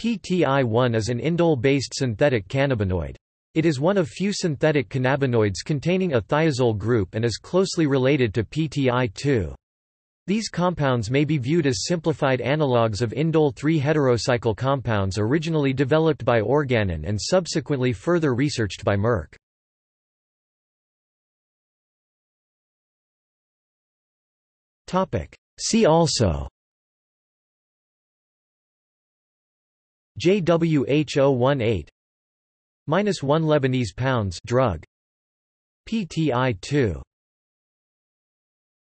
PTI-1 is an indole-based synthetic cannabinoid. It is one of few synthetic cannabinoids containing a thiazole group and is closely related to PTI-2. These compounds may be viewed as simplified analogues of indole 3 heterocycle compounds originally developed by Organon and subsequently further researched by Merck. See also JWH018 minus 1 Lebanese pounds drug. PTI2